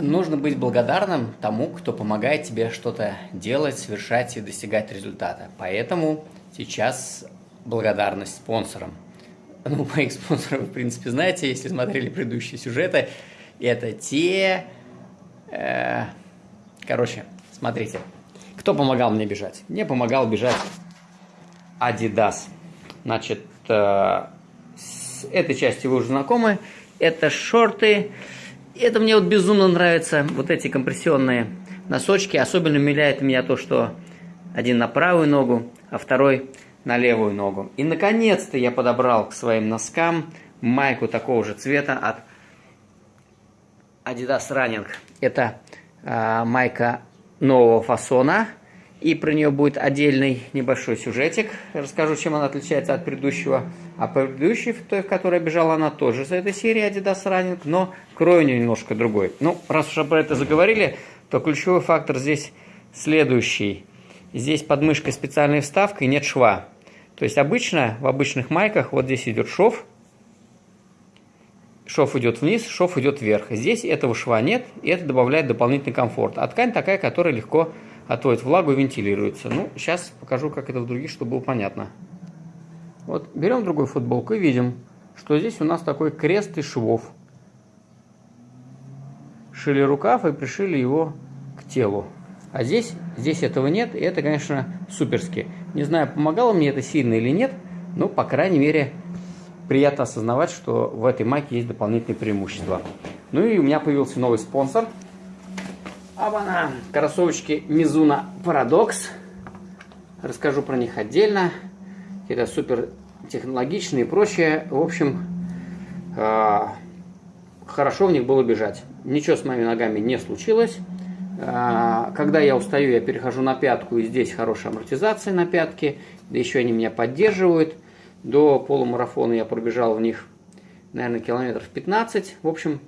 Нужно быть благодарным тому, кто помогает тебе что-то делать, совершать и достигать результата. Поэтому сейчас благодарность спонсорам. Ну, моих спонсоров, в принципе, знаете, если смотрели предыдущие сюжеты, это те... Э, короче, смотрите. Кто помогал мне бежать? Мне помогал бежать Adidas. Значит, э, с этой части вы уже знакомы. Это шорты это мне вот безумно нравится, вот эти компрессионные носочки. Особенно умиляет меня то, что один на правую ногу, а второй на левую ногу. И наконец-то я подобрал к своим носкам майку такого же цвета от Adidas Running. Это э, майка нового фасона – и про нее будет отдельный небольшой сюжетик. Расскажу, чем она отличается от предыдущего. А предыдущий, той, в которой бежала она, тоже из этой серии Adidas Running, но крой у нее немножко другой. Ну, раз уж про это заговорили, то ключевой фактор здесь следующий. Здесь под мышкой специальная вставка и нет шва. То есть обычно в обычных майках вот здесь идет шов, шов идет вниз, шов идет вверх. Здесь этого шва нет, и это добавляет дополнительный комфорт. А ткань такая, которая легко отводит влагу и вентилируется. Ну, сейчас покажу, как это в других, чтобы было понятно. Вот берем другую футболку и видим, что здесь у нас такой крест из швов. Шили рукав и пришили его к телу. А здесь, здесь этого нет, и это, конечно, суперски. Не знаю, помогало мне это сильно или нет, но, по крайней мере, приятно осознавать, что в этой майке есть дополнительные преимущества. Ну и у меня появился новый спонсор – Абана, кроссовочки Mizuno Paradox. Расскажу про них отдельно. Это супер технологичные и прочее. В общем, э, хорошо в них было бежать. Ничего с моими ногами не случилось. Э, когда я устаю, я перехожу на пятку, и здесь хорошая амортизация на пятке. Да еще они меня поддерживают. До полумарафона я пробежал в них, наверное, километров 15. В общем,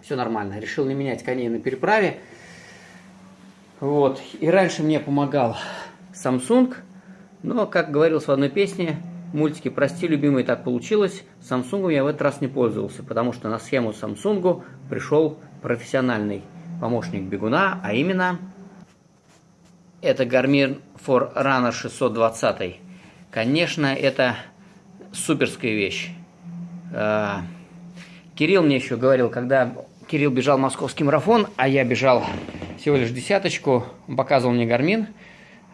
все нормально. Решил не менять коней на переправе. Вот. И раньше мне помогал Samsung, но, как говорилось в одной песне, мультики «Прости, любимый, так получилось», Samsung я в этот раз не пользовался, потому что на схему Samsung пришел профессиональный помощник бегуна, а именно это Garmin Forerunner 620. Конечно, это суперская вещь. А, Кирилл мне еще говорил, когда Кирилл бежал московский марафон, а я бежал всего лишь десяточку. Он показывал мне гармин,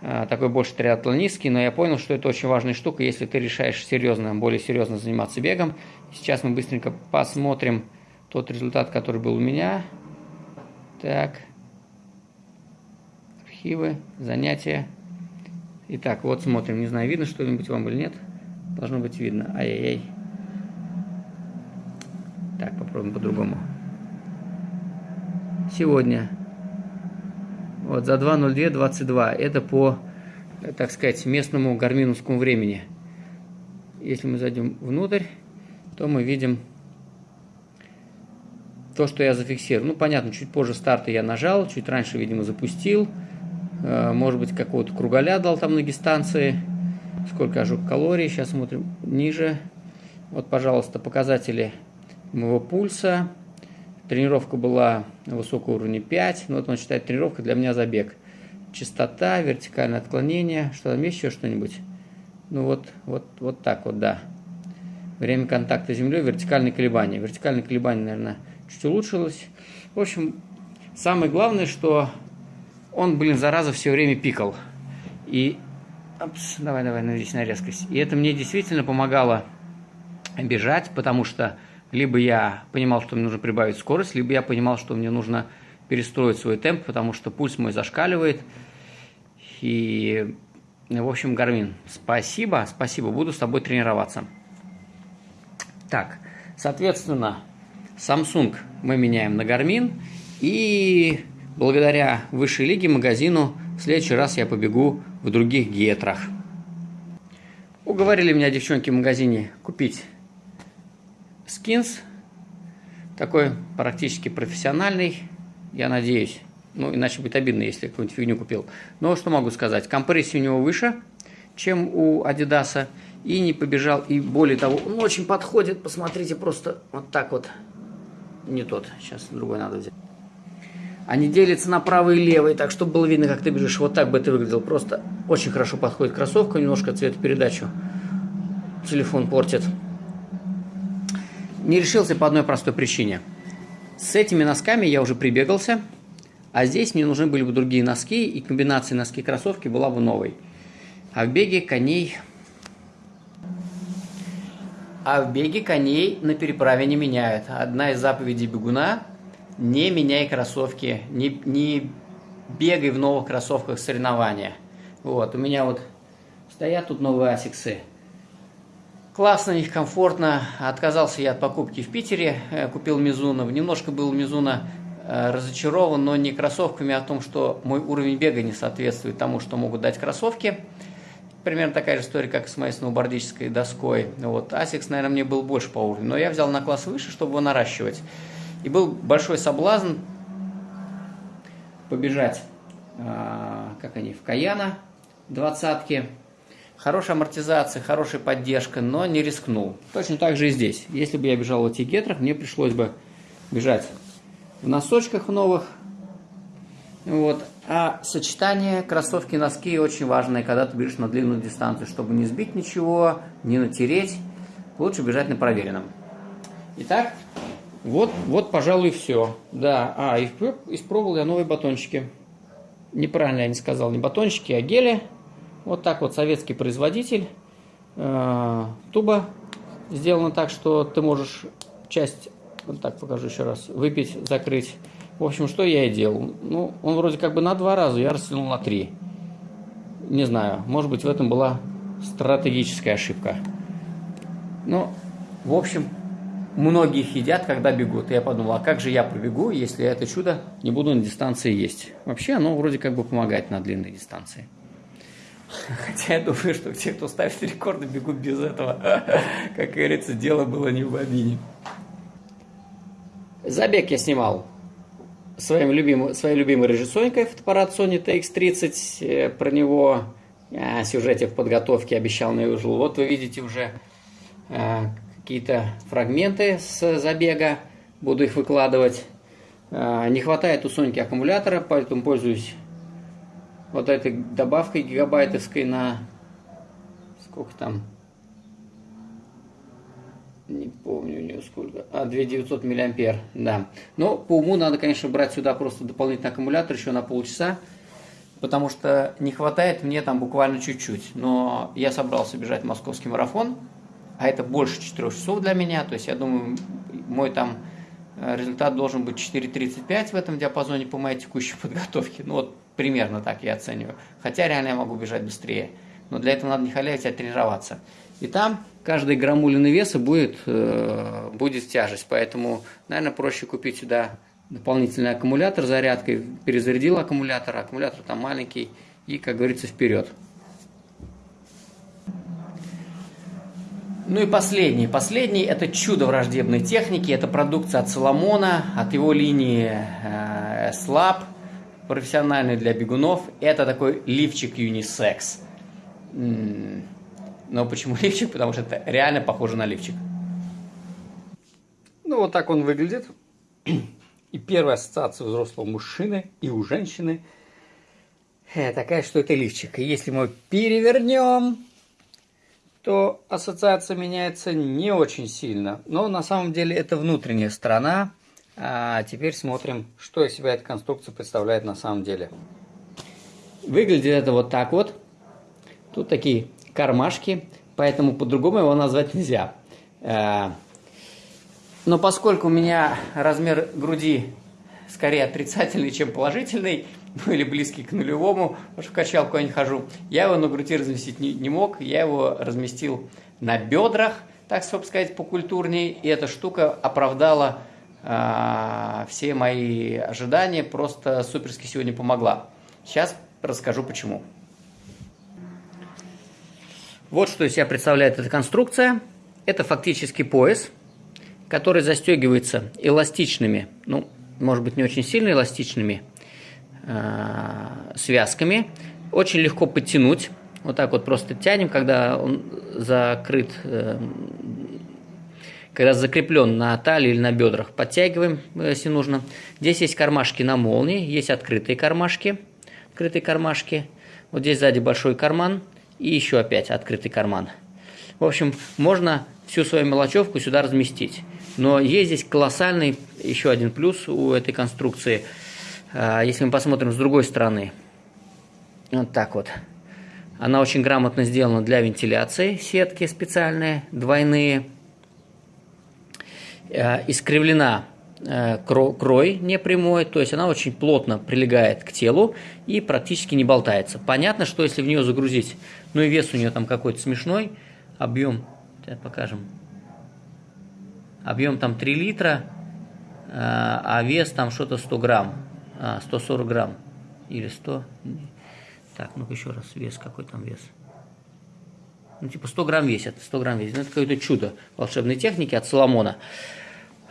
э, такой больше триатлонистский, но я понял, что это очень важная штука, если ты решаешь серьезно, более серьезно заниматься бегом. Сейчас мы быстренько посмотрим тот результат, который был у меня. Так. Архивы, занятия. Итак, вот смотрим. Не знаю, видно что-нибудь вам или нет. Должно быть видно. Ай-яй-яй. Так, попробуем по-другому. Сегодня вот за 2.02.22. Это по, так сказать, местному гарминовскому времени. Если мы зайдем внутрь, то мы видим то, что я зафиксировал. Ну, понятно, чуть позже старта я нажал, чуть раньше, видимо, запустил. Э, может быть, какого-то кругаля дал там на дистанции. Сколько ожог калорий. Сейчас смотрим ниже. Вот, пожалуйста, показатели моего пульса. Тренировка была высокого уровня 5, но вот он считает тренировка для меня забег. Частота, вертикальное отклонение, что там еще что-нибудь? Ну вот, вот, вот так вот, да. Время контакта с землей, вертикальные колебания. Вертикальные колебания, наверное, чуть улучшилось. В общем, самое главное, что он, блин, зараза, все время пикал. И, опс, давай, давай, наведись на резкость. И это мне действительно помогало бежать, потому что либо я понимал, что мне нужно прибавить скорость, либо я понимал, что мне нужно перестроить свой темп, потому что пульс мой зашкаливает. И, в общем, Гармин, спасибо, спасибо, буду с тобой тренироваться. Так, соответственно, Samsung мы меняем на Garmin, и благодаря высшей лиге магазину в следующий раз я побегу в других гетрах. Уговорили меня девчонки в магазине купить скинс. Такой практически профессиональный, я надеюсь. Ну, иначе будет обидно, если какую-нибудь фигню купил. Но что могу сказать? Компрессия у него выше, чем у Адидаса. И не побежал. И более того, он очень подходит. Посмотрите, просто вот так вот. Не тот. Сейчас другой надо взять. Они делятся на правый и левый, так чтобы было видно, как ты бежишь. Вот так бы ты выглядел. Просто очень хорошо подходит кроссовка, немножко цветопередачу телефон портит. Не решился по одной простой причине. С этими носками я уже прибегался, а здесь мне нужны были бы другие носки, и комбинация носки-кроссовки была бы новой. А в беге коней... А в беге коней на переправе не меняют. Одна из заповедей бегуна – не меняй кроссовки, не, не бегай в новых кроссовках соревнования. Вот, у меня вот стоят тут новые асиксы. Классно, них комфортно. Отказался я от покупки в Питере, э, купил Мизуна. Немножко был Мизуна э, разочарован, но не кроссовками, а о том, что мой уровень бега не соответствует тому, что могут дать кроссовки. Примерно такая же история, как с моей сноубордической доской. Вот. Asics, наверное, мне был больше по уровню, но я взял на класс выше, чтобы его наращивать. И был большой соблазн побежать, а, как они, в Каяна, двадцатки. Хорошая амортизация, хорошая поддержка, но не рискнул. Точно так же и здесь. Если бы я бежал в этих гетрах, мне пришлось бы бежать в носочках новых, вот. А сочетание кроссовки-носки очень важное, когда ты бежишь на длинную дистанцию, чтобы не сбить ничего, не натереть. Лучше бежать на проверенном. Итак, вот, вот пожалуй, все. Да, а, испробовал я новые батончики. Неправильно я не сказал, не батончики, а гели. Вот так вот советский производитель. Э, туба сделана так, что ты можешь часть, вот так покажу еще раз, выпить, закрыть в общем, что я и делал. Ну, он вроде как бы на два раза, я растянул на три. Не знаю, может быть, в этом была стратегическая ошибка. Ну, в общем, многие едят, когда бегут. Я подумал, а как же я побегу, если это чудо не буду на дистанции есть? Вообще, оно вроде как бы помогает на длинной дистанции. Хотя я думаю, что те, кто ставит рекорды, бегут без этого. Как говорится, дело было не в бобине. Забег я снимал своим любимым, своей любимой режиссеркой фотоаппарат Sony TX30. Э, про него о сюжете в подготовке обещал наложил. Вот вы видите уже э, какие-то фрагменты с забега. Буду их выкладывать. Э, не хватает у Соньки аккумулятора, поэтому пользуюсь вот этой добавкой гигабайтовской на сколько там не помню у нее сколько, а 2900 миллиампер, да. Но по уму надо, конечно, брать сюда просто дополнительный аккумулятор еще на полчаса, потому что не хватает мне там буквально чуть-чуть. Но я собрался бежать московский марафон, а это больше 4 часов для меня, то есть я думаю, мой там э, результат должен быть 4.35 в этом диапазоне по моей текущей подготовке. Ну вот примерно так я оцениваю. Хотя реально я могу бежать быстрее. Но для этого надо не халявить, а тренироваться. И там каждой граммулины веса будет, э, будет тяжесть. Поэтому, наверное, проще купить сюда дополнительный аккумулятор зарядкой. Перезарядил аккумулятор, аккумулятор там маленький. И, как говорится, вперед. Ну и последний. Последний – это чудо враждебной техники. Это продукция от Соломона, от его линии э, Slab, профессиональный для бегунов. Это такой лифчик юнисекс. Но почему лифчик? Потому что это реально похоже на лифчик. Ну, вот так он выглядит. И первая ассоциация взрослого мужчины и у женщины э, такая, что это лифчик. И если мы перевернем, то ассоциация меняется не очень сильно. Но на самом деле это внутренняя сторона. А теперь смотрим, что из себя эта конструкция представляет на самом деле. Выглядит это вот так вот. Тут такие кармашки, поэтому по-другому его назвать нельзя. Э, но поскольку у меня размер груди скорее отрицательный, чем положительный, ну или близкий к нулевому, потому что в качалку я не хожу, я его на груди разместить не, не мог, я его разместил на бедрах, так сказать, покультурнее, и эта штука оправдала все мои ожидания, просто суперски сегодня помогла. Сейчас расскажу почему. Вот что из себя представляет эта конструкция. Это фактически пояс, который застегивается эластичными, ну, может быть, не очень сильно эластичными э, связками. Очень легко подтянуть. Вот так вот просто тянем, когда он закрыт э, когда закреплен на талии или на бедрах, подтягиваем, э, если нужно. Здесь есть кармашки на молнии, есть открытые кармашки, открытые кармашки. Вот здесь сзади большой карман и еще опять открытый карман. В общем, можно всю свою мелочевку сюда разместить. Но есть здесь колоссальный еще один плюс у этой конструкции. А, если мы посмотрим с другой стороны, вот так вот. Она очень грамотно сделана для вентиляции, сетки специальные, двойные. А, искривлена э, крой непрямой, то есть она очень плотно прилегает к телу и практически не болтается. Понятно, что если в нее загрузить, ну и вес у нее там какой-то смешной, объем, покажем, объем там 3 литра, а, а вес там что-то 100 грамм, 140 а, грамм или 100. Так, ну-ка еще раз, вес, какой там вес? Ну, типа 100 грамм весит, 100 грамм весит. Ну, это какое-то чудо волшебной техники от Соломона.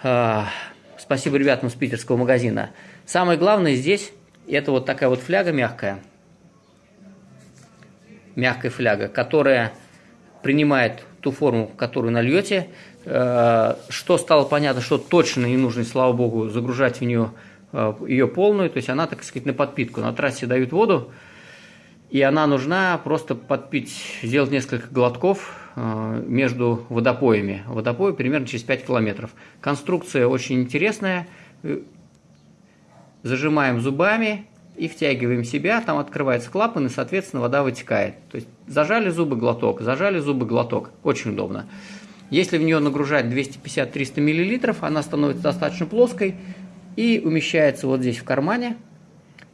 Спасибо ребятам с питерского магазина. Самое главное здесь, это вот такая вот фляга мягкая. Мягкая фляга, которая принимает ту форму, которую нальете. Э, что стало понятно, что точно не нужно, слава богу, загружать в нее э, ее полную, то есть она, так сказать, на подпитку. На трассе дают воду, и она нужна просто подпить, сделать несколько глотков э, между водопоями. Водопой примерно через 5 километров. Конструкция очень интересная. Зажимаем зубами, и втягиваем себя, там открывается клапан, и, соответственно, вода вытекает. То есть зажали зубы, глоток, зажали зубы, глоток. Очень удобно. Если в нее нагружать 250-300 мл, она становится достаточно плоской и умещается вот здесь в кармане.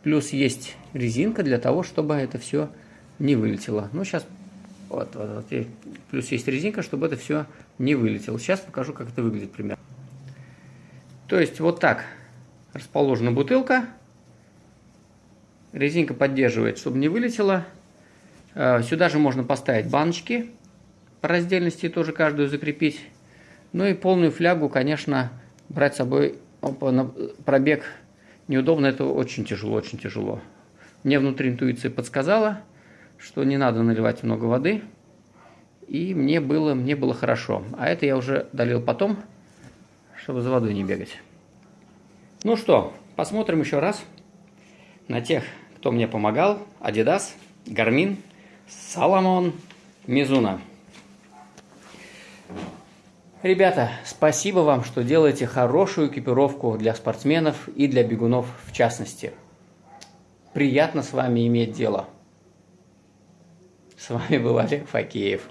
Плюс есть резинка для того, чтобы это все не вылетело. Ну, сейчас вот, вот, вот, плюс есть резинка, чтобы это все не вылетело. Сейчас покажу, как это выглядит примерно. То есть вот так расположена бутылка. Резинка поддерживает, чтобы не вылетело. Э, сюда же можно поставить баночки. По раздельности тоже каждую закрепить. Ну и полную флягу, конечно, брать с собой на пробег неудобно. Это очень тяжело, очень тяжело. Мне внутри интуиция подсказала, что не надо наливать много воды. И мне было, мне было хорошо. А это я уже долил потом, чтобы за водой не бегать. Ну что, посмотрим еще раз на тех кто мне помогал, Adidas, Garmin, Salomon, Mizuno. Ребята, спасибо вам, что делаете хорошую экипировку для спортсменов и для бегунов в частности. Приятно с вами иметь дело. С вами был Олег Факеев.